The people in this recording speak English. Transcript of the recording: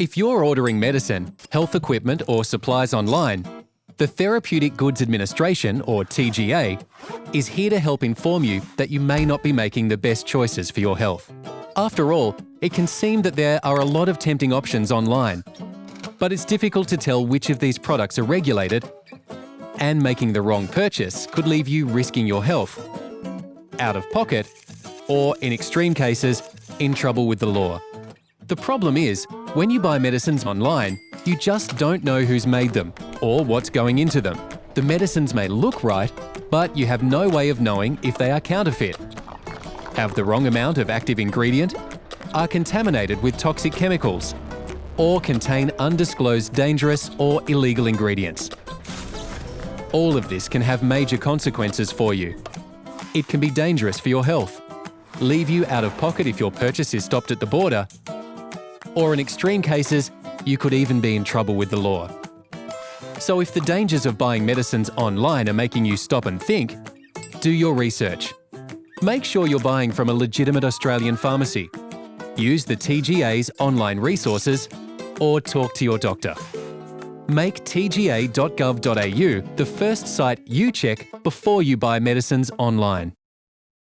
If you're ordering medicine, health equipment or supplies online, the Therapeutic Goods Administration, or TGA, is here to help inform you that you may not be making the best choices for your health. After all, it can seem that there are a lot of tempting options online, but it's difficult to tell which of these products are regulated and making the wrong purchase could leave you risking your health, out of pocket, or in extreme cases, in trouble with the law. The problem is, when you buy medicines online, you just don't know who's made them or what's going into them. The medicines may look right, but you have no way of knowing if they are counterfeit, have the wrong amount of active ingredient, are contaminated with toxic chemicals, or contain undisclosed dangerous or illegal ingredients. All of this can have major consequences for you. It can be dangerous for your health, leave you out of pocket if your purchase is stopped at the border, or in extreme cases, you could even be in trouble with the law. So if the dangers of buying medicines online are making you stop and think, do your research. Make sure you're buying from a legitimate Australian pharmacy. Use the TGA's online resources or talk to your doctor. Make tga.gov.au the first site you check before you buy medicines online.